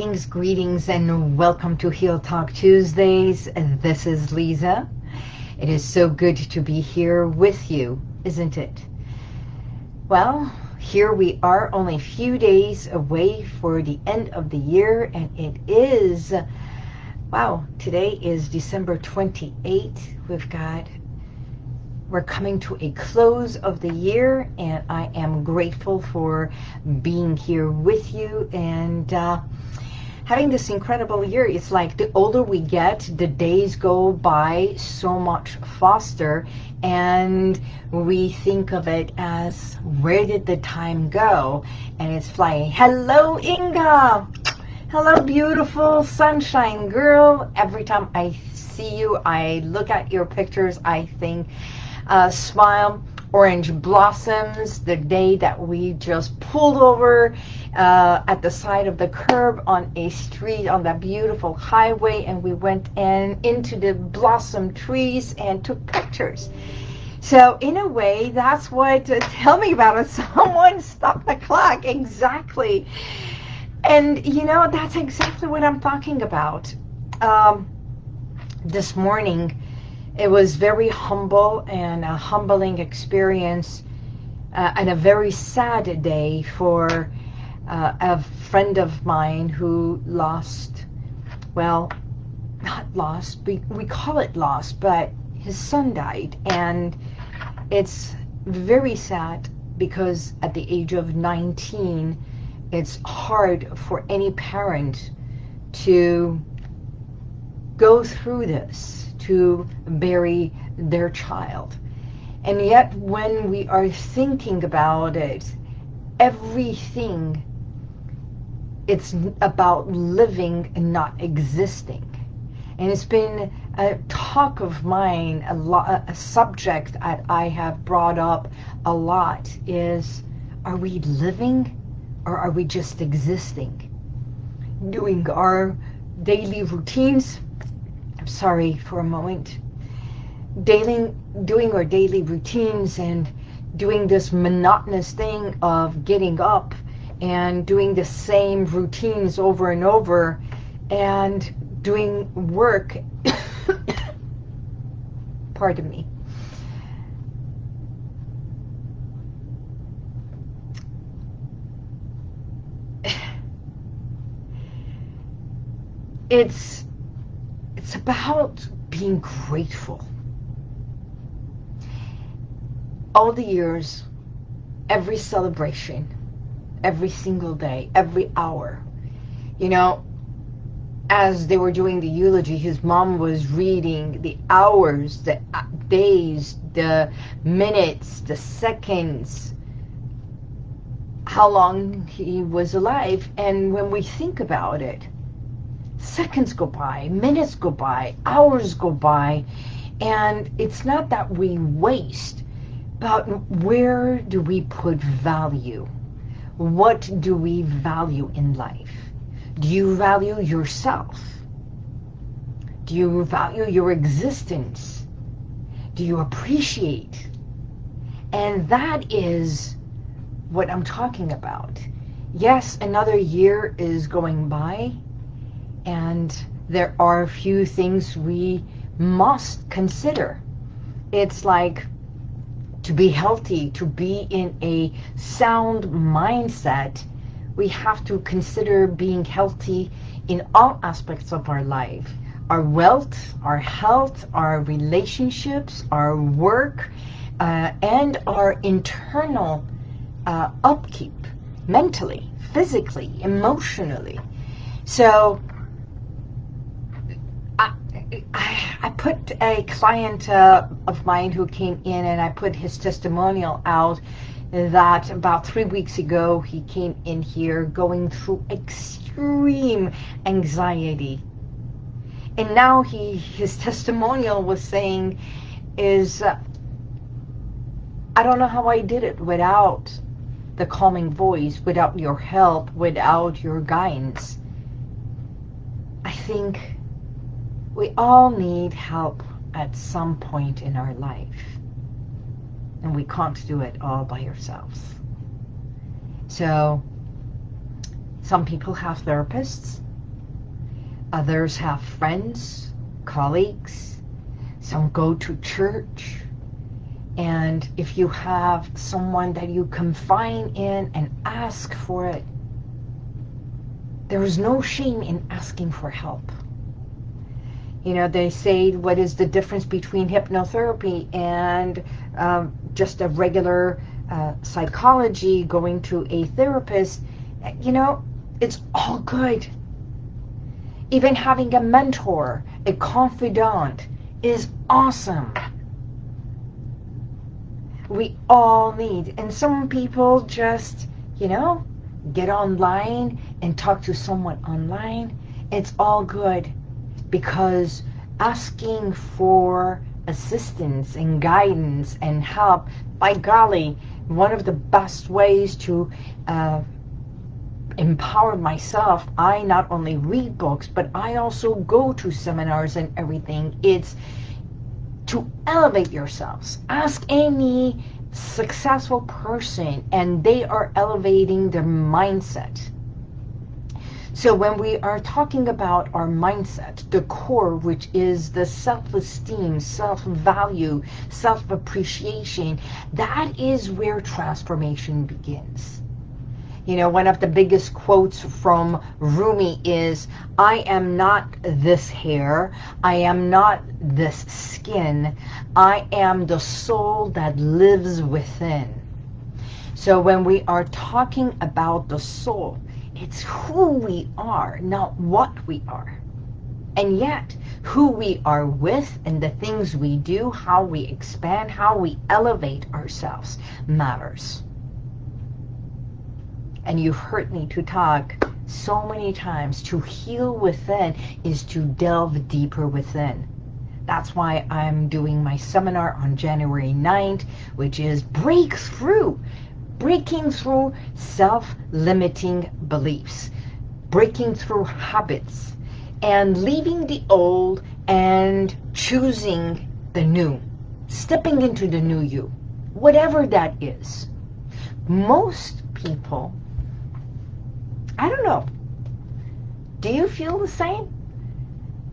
Greetings, greetings, and welcome to Heal Talk Tuesdays. This is Lisa. It is so good to be here with you, isn't it? Well, here we are only a few days away for the end of the year, and it is, wow, today is December 28th. We've got we're coming to a close of the year and I am grateful for being here with you and uh, having this incredible year. It's like the older we get, the days go by so much faster and we think of it as where did the time go and it's flying. Hello Inga! Hello beautiful sunshine girl. Every time I see you, I look at your pictures, I think uh, smile, orange blossoms, the day that we just pulled over uh, at the side of the curb on a street on that beautiful highway and we went in into the blossom trees and took pictures. So in a way, that's what, uh, tell me about it, someone stopped the clock, exactly. And you know, that's exactly what I'm talking about. Um, this morning, it was very humble and a humbling experience uh, and a very sad day for uh, a friend of mine who lost, well, not lost, we, we call it lost, but his son died. And it's very sad because at the age of 19, it's hard for any parent to go through this to bury their child. And yet when we are thinking about it, everything, it's about living and not existing. And it's been a talk of mine, a, lot, a subject that I have brought up a lot is, are we living or are we just existing? Doing our daily routines, sorry for a moment, daily, doing our daily routines and doing this monotonous thing of getting up and doing the same routines over and over and doing work, pardon me, it's it's about being grateful. All the years, every celebration, every single day, every hour, you know, as they were doing the eulogy, his mom was reading the hours, the uh, days, the minutes, the seconds, how long he was alive. And when we think about it, seconds go by, minutes go by, hours go by, and it's not that we waste, but where do we put value? What do we value in life? Do you value yourself? Do you value your existence? Do you appreciate? And that is what I'm talking about. Yes, another year is going by, and there are a few things we must consider. It's like to be healthy, to be in a sound mindset, we have to consider being healthy in all aspects of our life. Our wealth, our health, our relationships, our work, uh, and our internal uh, upkeep, mentally, physically, emotionally. So I, put a client uh, of mine who came in and I put his testimonial out that about three weeks ago he came in here going through extreme anxiety. And now he his testimonial was saying is, uh, I don't know how I did it without the calming voice, without your help, without your guidance. I think we all need help at some point in our life. And we can't do it all by ourselves. So some people have therapists, Others have friends, colleagues. Some go to church. And if you have someone that you confine in and ask for it, there is no shame in asking for help. You know, they say, what is the difference between hypnotherapy and um, just a regular uh, psychology, going to a therapist? You know, it's all good. Even having a mentor, a confidant, is awesome. We all need, and some people just, you know, get online and talk to someone online. It's all good because asking for assistance and guidance and help, by golly, one of the best ways to uh, empower myself, I not only read books, but I also go to seminars and everything. It's to elevate yourselves. Ask any successful person and they are elevating their mindset. So when we are talking about our mindset, the core, which is the self-esteem, self-value, self-appreciation, that is where transformation begins. You know, one of the biggest quotes from Rumi is, I am not this hair, I am not this skin, I am the soul that lives within. So when we are talking about the soul, it's who we are, not what we are. And yet, who we are with and the things we do, how we expand, how we elevate ourselves matters and you've heard me to talk so many times, to heal within is to delve deeper within. That's why I'm doing my seminar on January 9th, which is Breakthrough. Breaking through self-limiting beliefs. Breaking through habits. And leaving the old and choosing the new. Stepping into the new you. Whatever that is. Most people I don't know. Do you feel the same?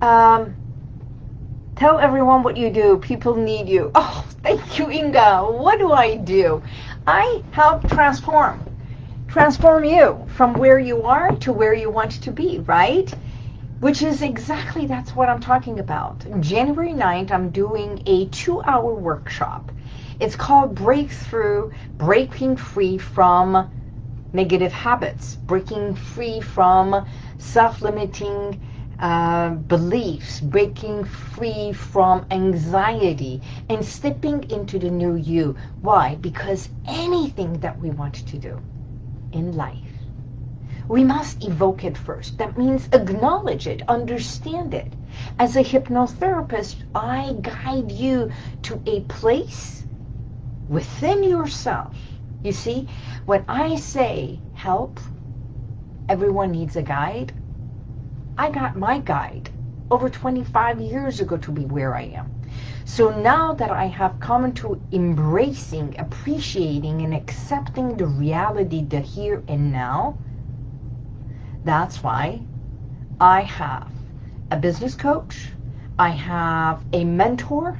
Um, tell everyone what you do. People need you. Oh, thank you, Inga. What do I do? I help transform. Transform you from where you are to where you want to be, right? Which is exactly, that's what I'm talking about. January 9th, I'm doing a two-hour workshop. It's called Breakthrough, Breaking Free from negative habits, breaking free from self-limiting uh, beliefs, breaking free from anxiety, and stepping into the new you. Why? Because anything that we want to do in life, we must evoke it first. That means acknowledge it, understand it. As a hypnotherapist, I guide you to a place within yourself you see, when I say help, everyone needs a guide, I got my guide over 25 years ago to be where I am. So now that I have come into embracing, appreciating, and accepting the reality, the here and now, that's why I have a business coach, I have a mentor,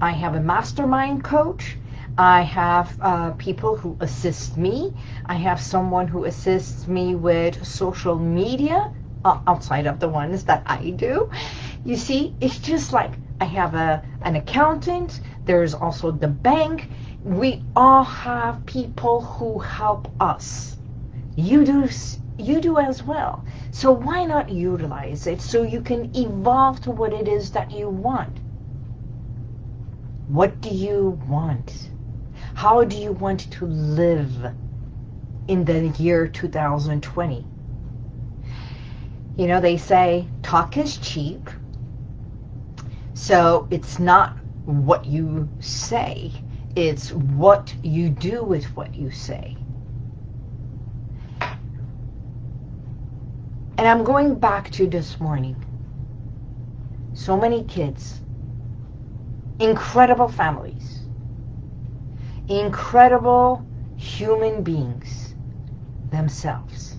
I have a mastermind coach, I have uh, people who assist me. I have someone who assists me with social media uh, outside of the ones that I do. You see, it's just like I have a an accountant. There's also the bank. We all have people who help us. You do you do as well. So why not utilize it so you can evolve to what it is that you want? What do you want? How do you want to live in the year 2020? You know, they say talk is cheap. So it's not what you say. It's what you do with what you say. And I'm going back to this morning. So many kids. Incredible families incredible human beings themselves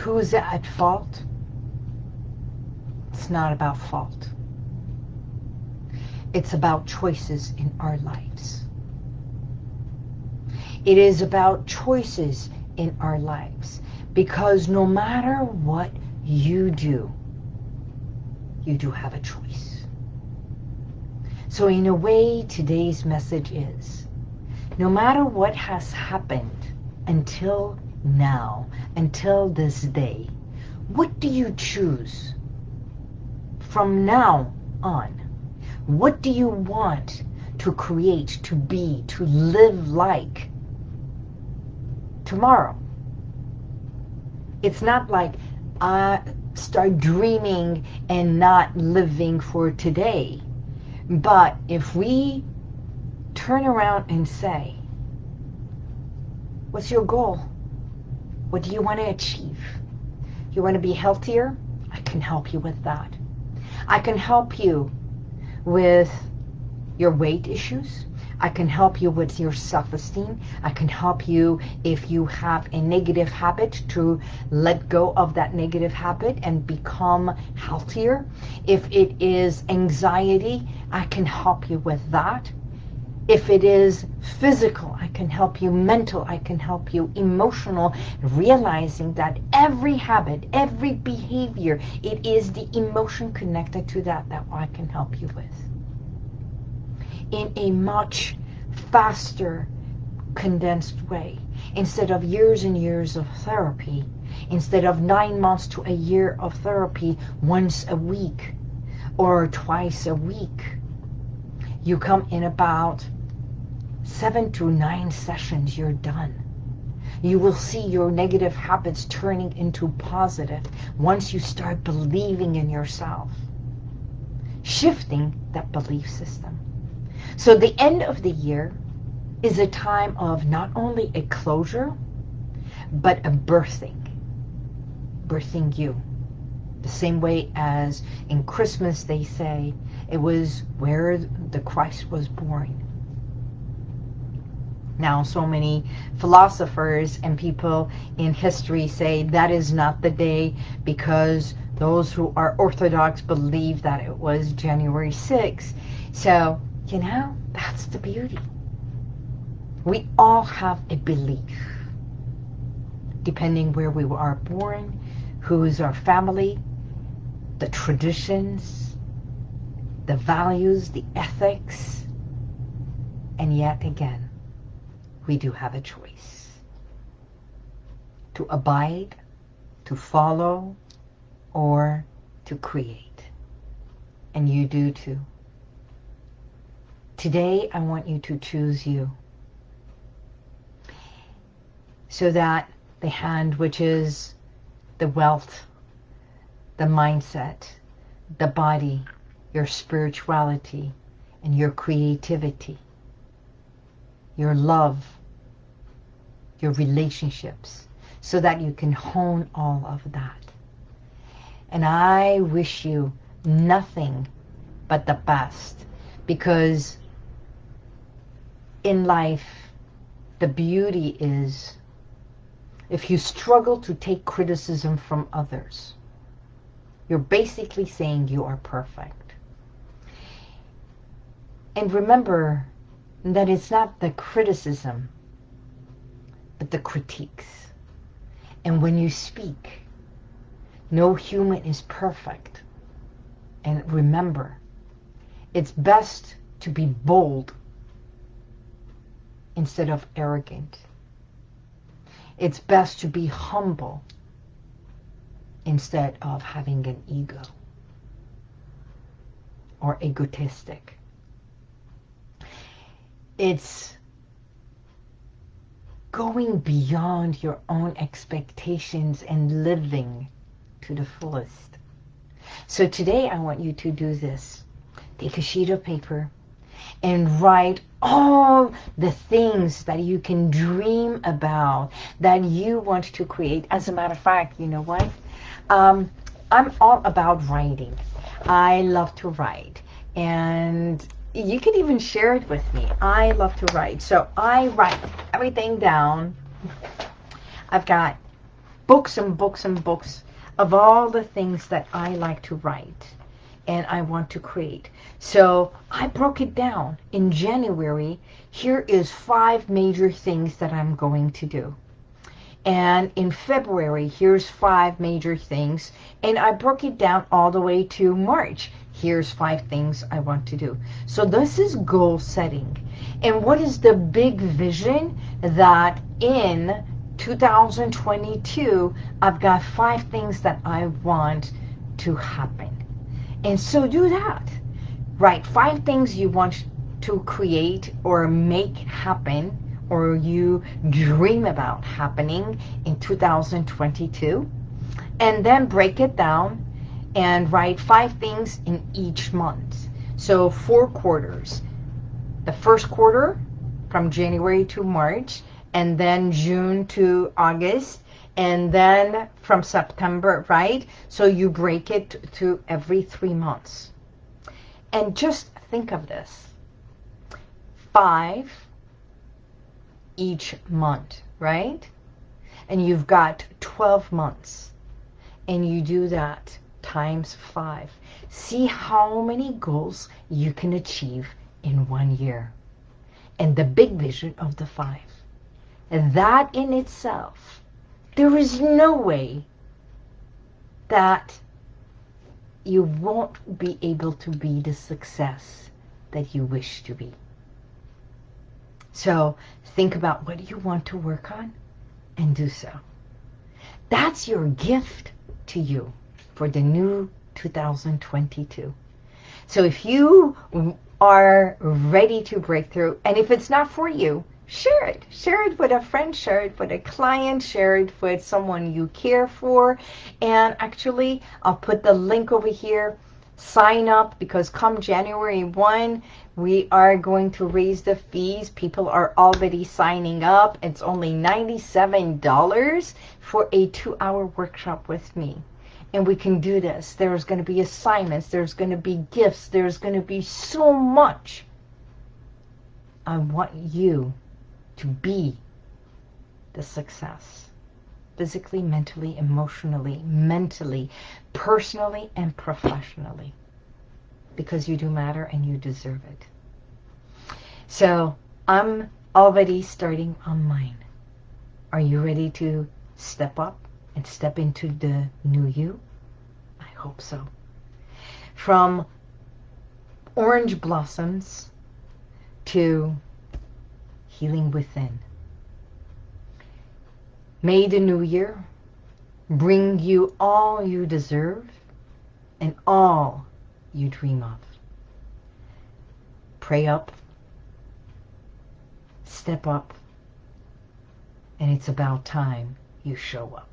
who's at fault? It's not about fault. It's about choices in our lives. It is about choices in our lives. Because no matter what you do, you do have a choice. So in a way, today's message is, no matter what has happened until now, until this day, what do you choose from now on? What do you want to create, to be, to live like tomorrow? It's not like I start dreaming and not living for today. But if we turn around and say, what's your goal? What do you want to achieve? You want to be healthier? I can help you with that. I can help you with your weight issues. I can help you with your self-esteem. I can help you if you have a negative habit to let go of that negative habit and become healthier. If it is anxiety, I can help you with that. If it is physical, I can help you. Mental, I can help you. Emotional, realizing that every habit, every behavior, it is the emotion connected to that that I can help you with. In a much faster, condensed way. Instead of years and years of therapy, instead of nine months to a year of therapy once a week or twice a week, you come in about seven to nine sessions, you're done. You will see your negative habits turning into positive once you start believing in yourself. Shifting that belief system. So the end of the year is a time of not only a closure, but a birthing. Birthing you. The same way as in Christmas they say it was where the Christ was born. Now so many philosophers and people in history say that is not the day because those who are Orthodox believe that it was January 6th. So you know, that's the beauty. We all have a belief, depending where we are born, who is our family, the traditions, the values, the ethics, and yet again, we do have a choice. To abide, to follow, or to create. And you do too. Today, I want you to choose you. So that the hand, which is the wealth, the mindset, the body, your spirituality, and your creativity, your love, your relationships, so that you can hone all of that. And I wish you nothing but the best because in life, the beauty is if you struggle to take criticism from others, you're basically saying you are perfect. And remember that it's not the criticism, but the critiques. And when you speak, no human is perfect. And remember, it's best to be bold instead of arrogant. It's best to be humble instead of having an ego or egotistic. It's going beyond your own expectations and living to the fullest. So today I want you to do this. Take a sheet of paper and write all the things that you can dream about, that you want to create. As a matter of fact, you know what? Um, I'm all about writing. I love to write. And you can even share it with me. I love to write. So I write everything down. I've got books and books and books of all the things that I like to write and I want to create. So I broke it down. In January, here is five major things that I'm going to do. And in February, here's five major things. And I broke it down all the way to March. Here's five things I want to do. So this is goal setting. And what is the big vision that in 2022, I've got five things that I want to happen. And so do that. Write five things you want to create or make happen or you dream about happening in 2022. And then break it down and write five things in each month. So four quarters. The first quarter from January to March and then June to August and then from September, right? So you break it to every three months. And just think of this. Five each month, right? And you've got 12 months. And you do that times five. See how many goals you can achieve in one year. And the big vision of the five. And that in itself there is no way that you won't be able to be the success that you wish to be. So think about what you want to work on and do so. That's your gift to you for the new 2022. So if you are ready to break through, and if it's not for you, share it. Share it with a friend, share it with a client, share it with someone you care for. And actually, I'll put the link over here. Sign up because come January 1, we are going to raise the fees. People are already signing up. It's only $97 for a two-hour workshop with me. And we can do this. There's going to be assignments. There's going to be gifts. There's going to be so much. I want you to be the success physically, mentally, emotionally, mentally, personally, and professionally because you do matter and you deserve it. So I'm already starting on mine. Are you ready to step up and step into the new you? I hope so. From orange blossoms to healing within. May the new year bring you all you deserve and all you dream of. Pray up, step up, and it's about time you show up.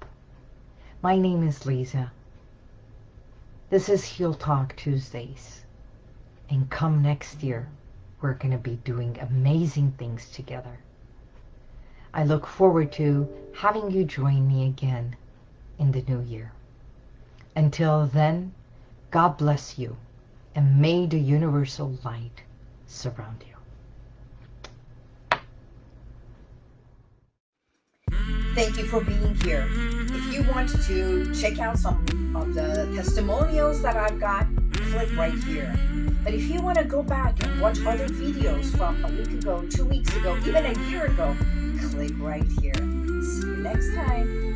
My name is Lisa. This is Heal Talk Tuesdays. And come next year, we're going to be doing amazing things together. I look forward to having you join me again in the new year. Until then, God bless you and may the universal light surround you. Thank you for being here. If you want to check out some of the testimonials that I've got, click right here. But if you want to go back and watch other videos from a week ago, two weeks ago, even a year ago, click right here. See you next time.